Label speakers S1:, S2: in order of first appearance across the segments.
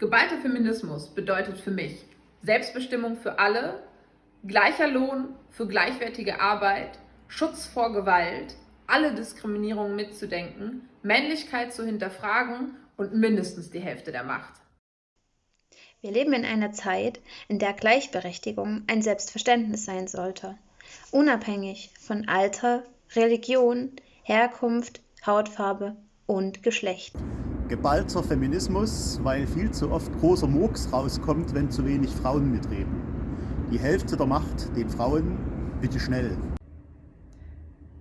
S1: Geballter Feminismus bedeutet für mich Selbstbestimmung für alle, gleicher Lohn für gleichwertige Arbeit, Schutz vor Gewalt, alle Diskriminierungen mitzudenken, Männlichkeit zu hinterfragen und mindestens die Hälfte der Macht.
S2: Wir leben in einer Zeit, in der Gleichberechtigung ein Selbstverständnis sein sollte, unabhängig von Alter, Religion, Herkunft, Hautfarbe und Geschlecht.
S3: Geballter Feminismus, weil viel zu oft großer Murks rauskommt, wenn zu wenig Frauen mitreden. Die Hälfte der Macht den Frauen, bitte schnell.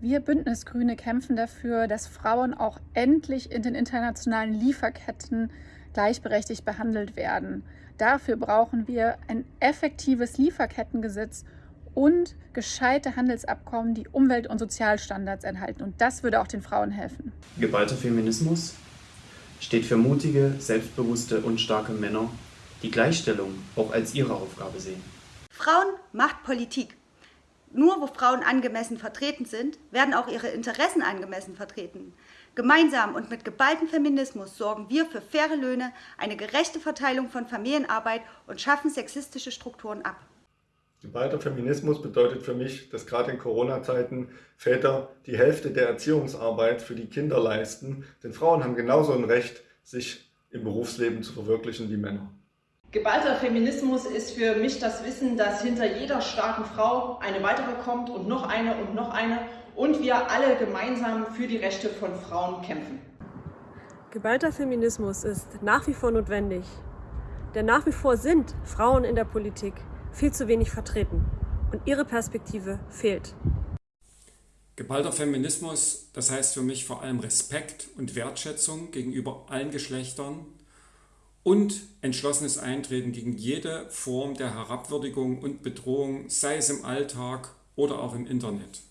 S4: Wir Bündnisgrüne kämpfen dafür, dass Frauen auch endlich in den internationalen Lieferketten gleichberechtigt behandelt werden. Dafür brauchen wir ein effektives Lieferkettengesetz und gescheite Handelsabkommen, die Umwelt- und Sozialstandards enthalten. Und das würde auch den Frauen helfen.
S5: Geballter Feminismus steht für mutige, selbstbewusste und starke Männer, die Gleichstellung auch als ihre Aufgabe sehen.
S6: Frauen macht Politik. Nur wo Frauen angemessen vertreten sind, werden auch ihre Interessen angemessen vertreten. Gemeinsam und mit geballtem Feminismus sorgen wir für faire Löhne, eine gerechte Verteilung von Familienarbeit und schaffen sexistische Strukturen ab.
S7: Geballter Feminismus bedeutet für mich, dass gerade in Corona-Zeiten Väter die Hälfte der Erziehungsarbeit für die Kinder leisten, denn Frauen haben genauso ein Recht, sich im Berufsleben zu verwirklichen wie Männer.
S8: Geballter Feminismus ist für mich das Wissen, dass hinter jeder starken Frau eine weitere kommt und noch eine und noch eine und wir alle gemeinsam für die Rechte von Frauen kämpfen.
S9: Geballter Feminismus ist nach wie vor notwendig, denn nach wie vor sind Frauen in der Politik viel zu wenig vertreten und ihre Perspektive fehlt.
S10: Geballter Feminismus, das heißt für mich vor allem Respekt und Wertschätzung gegenüber allen Geschlechtern und entschlossenes Eintreten gegen jede Form der Herabwürdigung und Bedrohung, sei es im Alltag oder auch im Internet.